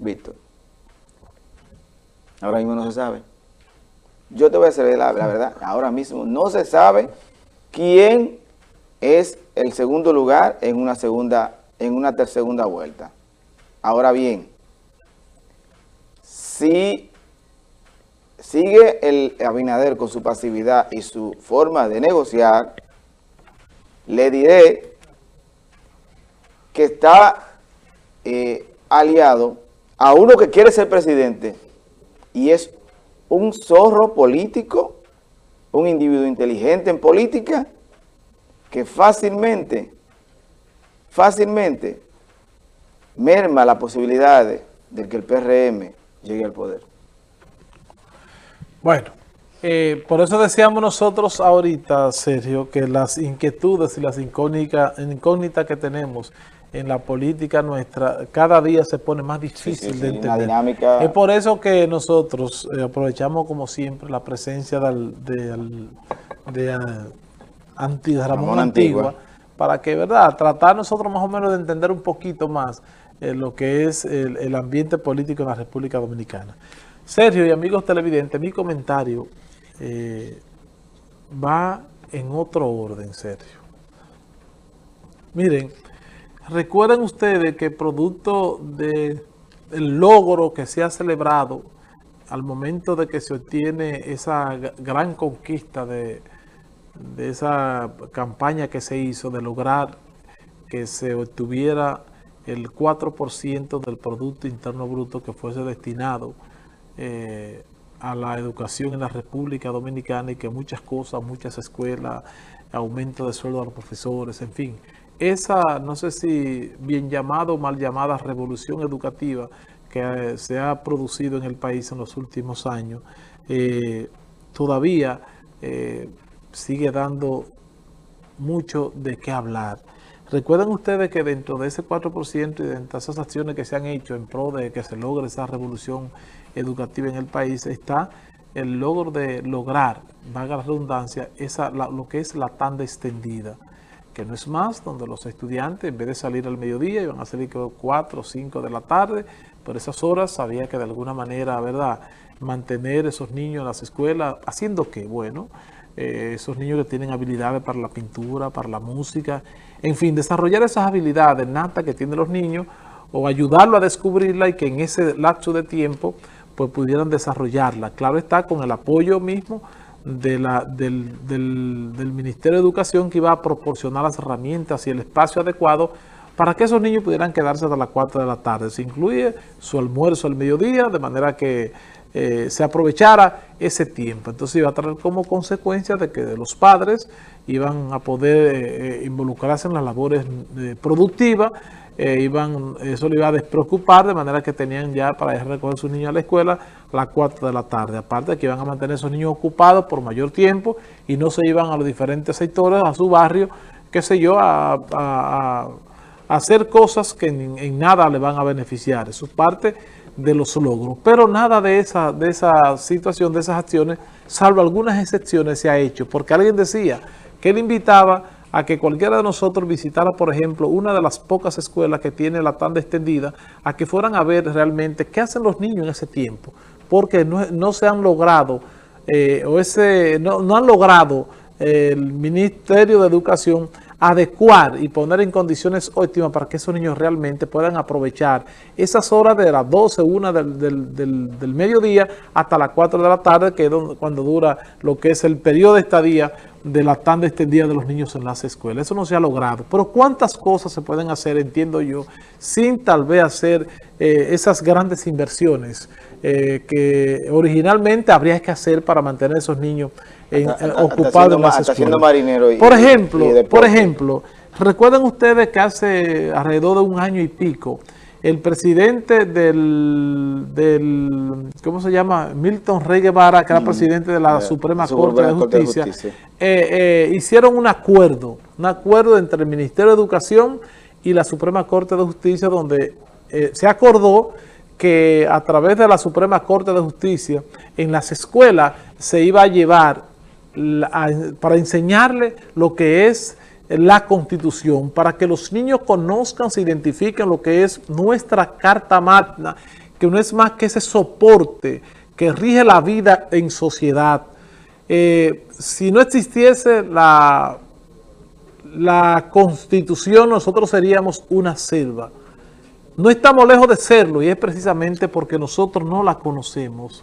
Víctor? Ahora mismo no se sabe. Yo te voy a decir la, verdad, ahora mismo no se sabe quién es el segundo lugar en una segunda, en una segunda vuelta. Ahora bien, si sigue el Abinader con su pasividad y su forma de negociar, le diré que está eh, aliado a uno que quiere ser presidente y es un zorro político, un individuo inteligente en política, que fácilmente, fácilmente merma la posibilidad de, que el PRM llegue al poder. Bueno, eh, por eso decíamos nosotros ahorita, Sergio, que las inquietudes y las incógnitas que tenemos en la política nuestra cada día se pone más difícil de entender. Dinámica... Es por eso que nosotros eh, aprovechamos como siempre la presencia de, de, Ramón, Antigua, para que, ¿verdad?, tratar nosotros más o menos de entender un poquito más eh, lo que es el, ambiente político en la República Dominicana. Sergio y amigos televidentes, mi comentario eh, va en otro orden, Sergio. Miren, Recuerden ustedes que producto del logro que se ha celebrado al momento de que se obtiene esa gran conquista de, esa campaña que se hizo de lograr que se obtuviera el 4% del Producto Interno Bruto que fuese destinado eh, a la educación en la República Dominicana y que muchas cosas, muchas escuelas, aumento de sueldo a los profesores, en fin, esa, no sé si bien llamada o mal llamada revolución educativa que eh, se ha producido en el país en los últimos años, eh, todavía eh, sigue dando mucho de qué hablar. Recuerden ustedes que dentro de ese 4% y de esas acciones que se han hecho en pro de que se logre esa revolución educativa en el país, está el logro de lograr, valga la redundancia, esa, lo que es la tanda extendida que no es más, donde los estudiantes en vez de salir al mediodía iban a salir 4 o 5 de la tarde, por esas horas había que de alguna manera, ¿verdad?, mantener esos niños en las escuelas, haciendo qué, bueno, eh, esos niños que tienen habilidades para la pintura, para la música, en fin, desarrollar esas habilidades natas que tienen los niños o ayudarlo a descubrirla y que en ese lapso de tiempo pues pudieran desarrollarla. Claro está, con el apoyo mismo de la, del, del, Ministerio de Educación que iba a proporcionar las herramientas y el espacio adecuado para que esos niños pudieran quedarse hasta las 4 de la tarde. Se incluye su almuerzo al mediodía, de manera que eh, se aprovechara ese tiempo. Entonces iba a traer como consecuencia de que los padres iban a poder eh, involucrarse en las labores eh, productivas eh, iban, eso le iba a despreocupar, de manera que tenían ya para ir a recoger a sus niños a la escuela las 4 de la tarde. Aparte de que iban a mantener a esos niños ocupados por mayor tiempo y no se iban a los diferentes sectores, a su barrio, qué sé yo, a, hacer cosas que en, nada le van a beneficiar. Eso es parte de los logros. Pero nada de esa, de esa situación, de esas acciones, salvo algunas excepciones, se ha hecho. Porque alguien decía que él invitaba a que cualquiera de nosotros visitara, por ejemplo, una de las pocas escuelas que tiene la tanda extendida, a que fueran a ver realmente qué hacen los niños en ese tiempo, porque no, se han logrado, eh, o ese, no, no han logrado el Ministerio de Educación adecuar y poner en condiciones óptimas para que esos niños realmente puedan aprovechar esas horas de las 12, 1 del, del, mediodía hasta las 4 de la tarde, que es cuando dura lo que es el periodo de estadía de la tanda extendida de los niños en las escuelas. Eso no se ha logrado. Pero ¿cuántas cosas se pueden hacer, entiendo yo, sin tal vez hacer eh, esas grandes inversiones eh, que originalmente habría que hacer para mantener a esos niños ocupados en las escuelas. por ejemplo, por ejemplo, recuerden ustedes que hace alrededor de un año y pico, el presidente del, del ¿cómo se llama? Milton Rey Guevara, que era mm, presidente de la Suprema, Corte, de Justicia, eh, eh, hicieron un acuerdo, un acuerdo entre el Ministerio de Educación y la Suprema Corte de Justicia, donde eh, se acordó que a través de la Suprema Corte de Justicia, en las escuelas se iba a llevar para enseñarle lo que es la Constitución, para que los niños conozcan, se identifiquen lo que es nuestra Carta Magna, que no es más que ese soporte que rige la vida en sociedad. Eh, si no existiese la, la constitución, nosotros seríamos una selva. No estamos lejos de serlo y es precisamente porque nosotros no la conocemos.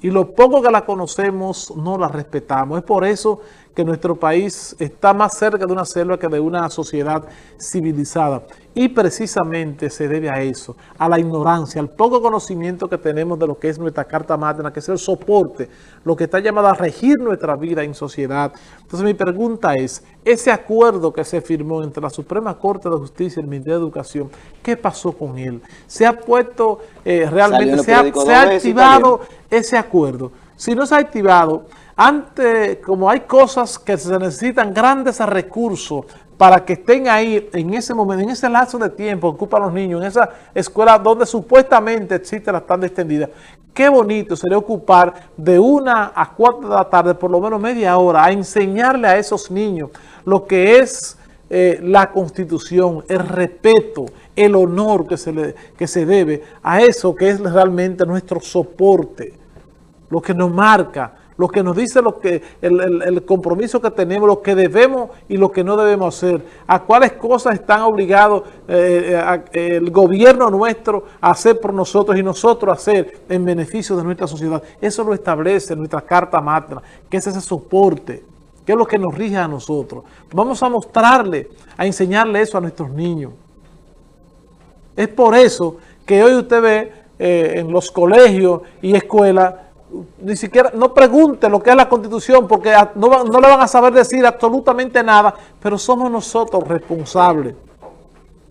Y lo poco que la conocemos no la respetamos. Es por eso que nuestro país está más cerca de una selva que de una sociedad civilizada. Y precisamente se debe a eso, a la ignorancia, al poco conocimiento que tenemos de lo que es nuestra Carta Magna, que es el soporte, lo que está llamado a regir nuestra vida en sociedad. Entonces mi pregunta es, ese acuerdo que se firmó entre la Suprema Corte de Justicia y el Ministerio de Educación, ¿qué pasó con él? ¿Se ha puesto eh, realmente, se ha activado ese acuerdo? Si no se ha activado, antes, como hay cosas que se necesitan grandes recursos para que estén ahí en ese momento, en ese lazo de tiempo que ocupan los niños, en esa escuela donde supuestamente existe la tanda extendida. Qué bonito sería ocupar de una a cuatro de la tarde, por lo menos media hora, a enseñarle a esos niños lo que es eh, la Constitución, el respeto, el honor que se, le, que se debe a eso que es realmente nuestro soporte, lo que nos marca, lo que nos dice lo que el, compromiso que tenemos, lo que debemos y lo que no debemos hacer, a cuáles cosas están obligados eh, eh, el gobierno nuestro a hacer por nosotros y nosotros hacer en beneficio de nuestra sociedad. Eso lo establece nuestra Carta Magna, que es ese soporte, que es lo que nos rige a nosotros. Vamos a mostrarle, a enseñarle eso a nuestros niños. Es por eso que hoy usted ve eh, en los colegios y escuelas ni siquiera, no pregunte lo que es la Constitución, porque no, no, le van a saber decir absolutamente nada, pero somos nosotros responsables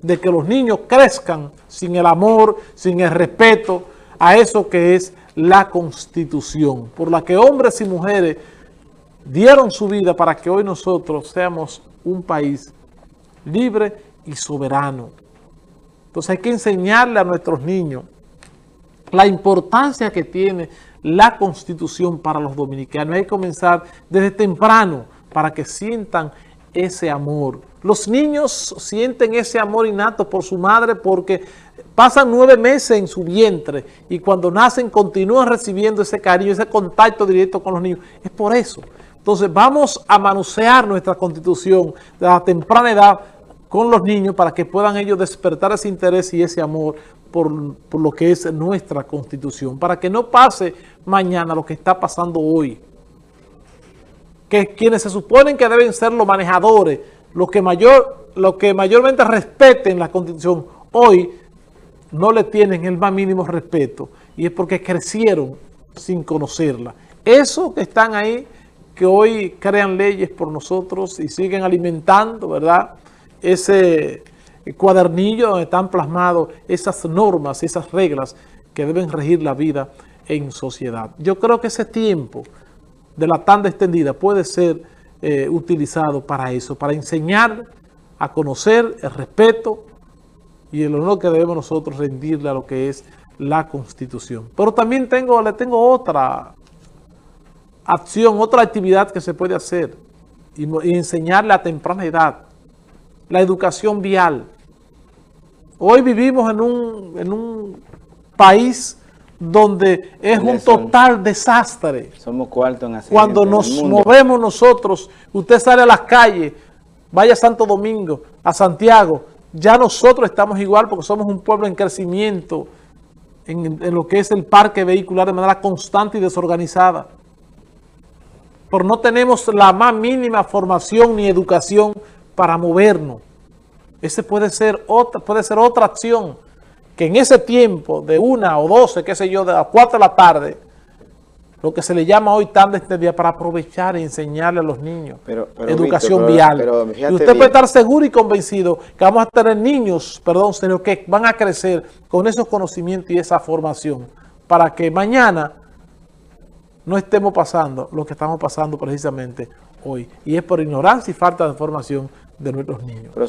de que los niños crezcan sin el amor, sin el respeto a eso que es la Constitución, por la que hombres y mujeres dieron su vida para que hoy nosotros seamos un país libre y soberano. Entonces hay que enseñarle a nuestros niños la importancia que tiene la Constitución para los dominicanos. Hay que comenzar desde temprano para que sientan ese amor. Los niños sienten ese amor innato por su madre porque pasan nueve meses en su vientre y cuando nacen continúan recibiendo ese cariño, ese contacto directo con los niños. Es por eso. Entonces vamos a manosear nuestra Constitución de la temprana edad con los niños para que puedan ellos despertar ese interés y ese amor por, lo que es nuestra Constitución, para que no pase mañana lo que está pasando hoy. Que quienes se suponen que deben ser los manejadores, los que, mayor, los que mayormente respeten la Constitución, hoy no le tienen el más mínimo respeto y es porque crecieron sin conocerla. Eso que están ahí, que hoy crean leyes por nosotros y siguen alimentando, ¿verdad?, ese cuadernillo donde están plasmados esas normas, esas reglas que deben regir la vida en sociedad. Yo creo que ese tiempo de la tanda extendida puede ser eh, utilizado para eso, para enseñar a conocer el respeto y el honor que debemos nosotros rendirle a lo que es la Constitución. Pero también tengo, le tengo otra acción, otra actividad que se puede hacer y, y enseñarle a temprana edad la educación vial. Hoy vivimos en un, en un país donde es un total desastre. Somos cuarto en Cuando nos movemos nosotros, usted sale a las calles, vaya a Santo Domingo, a Santiago, ya nosotros estamos igual porque somos un pueblo en crecimiento en, en lo que es el parque vehicular de manera constante y desorganizada. Pero no tenemos la más mínima formación ni educación para movernos. Ese puede ser otra, puede ser otra acción que en ese tiempo de una o doce, qué sé yo, de las cuatro de la tarde, lo que se le llama hoy tarde este día para aprovechar y enseñarle a los niños educación vial. y usted puede estar seguro y convencido que vamos a tener niños, perdón, señor, que van a crecer con esos conocimientos y esa formación para que mañana no estemos pasando lo que estamos pasando precisamente hoy. Y es por ignorancia y falta de formación de nuestros niños.